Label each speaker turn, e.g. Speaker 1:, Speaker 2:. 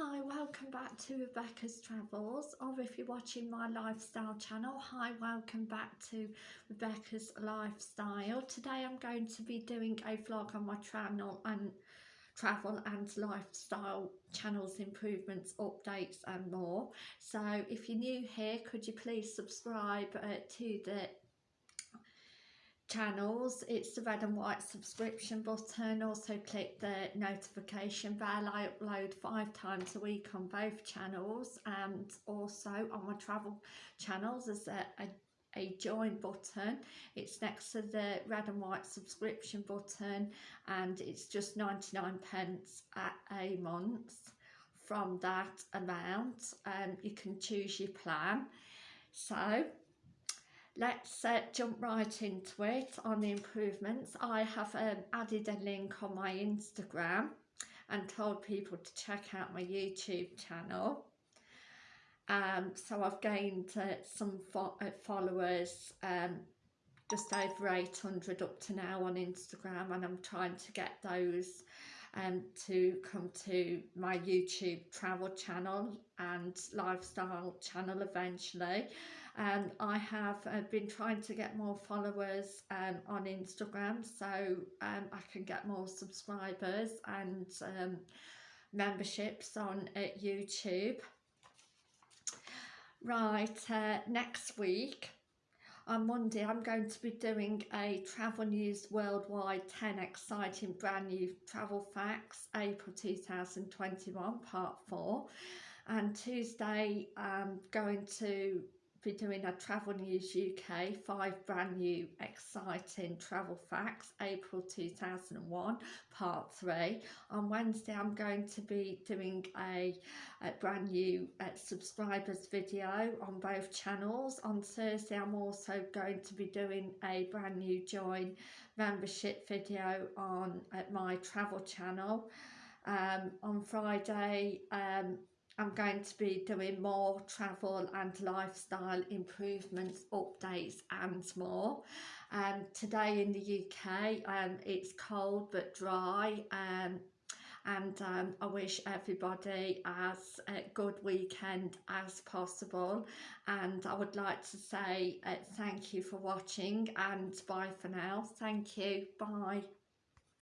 Speaker 1: Hi, welcome back to Rebecca's Travels, or if you're watching my lifestyle channel, hi, welcome back to Rebecca's Lifestyle. Today I'm going to be doing a vlog on my channel and travel and lifestyle channels improvements updates and more so if you're new here could you please subscribe uh, to the channels. It's the red and white subscription button. Also click the notification bell. I upload five times a week on both channels. And also on my travel channels there's a, a, a join button. It's next to the red and white subscription button. And it's just 99 pence at a month from that amount. And um, you can choose your plan. So let's uh, jump right into it on the improvements. I have um, added a link on my Instagram and told people to check out my YouTube channel. Um, so I've gained uh, some fo uh, followers, um, just over 800 up to now on Instagram and I'm trying to get those um, to come to my YouTube travel channel and lifestyle channel eventually and I have uh, been trying to get more followers um, on Instagram so um, I can get more subscribers and um, memberships on uh, YouTube. Right, uh, next week on Monday I'm going to be doing a Travel News Worldwide 10 exciting brand new travel facts April 2021 part 4 and Tuesday I'm going to be doing a Travel News UK, five brand new exciting travel facts, April 2001, part three. On Wednesday, I'm going to be doing a, a brand new uh, subscribers video on both channels. On Thursday, I'm also going to be doing a brand new join membership video on at my travel channel. Um, on Friday, um, I'm going to be doing more travel and lifestyle improvements, updates and more. Um, today in the UK um, it's cold but dry um, and um, I wish everybody as a good weekend as possible and I would like to say uh, thank you for watching and bye for now. Thank you. Bye.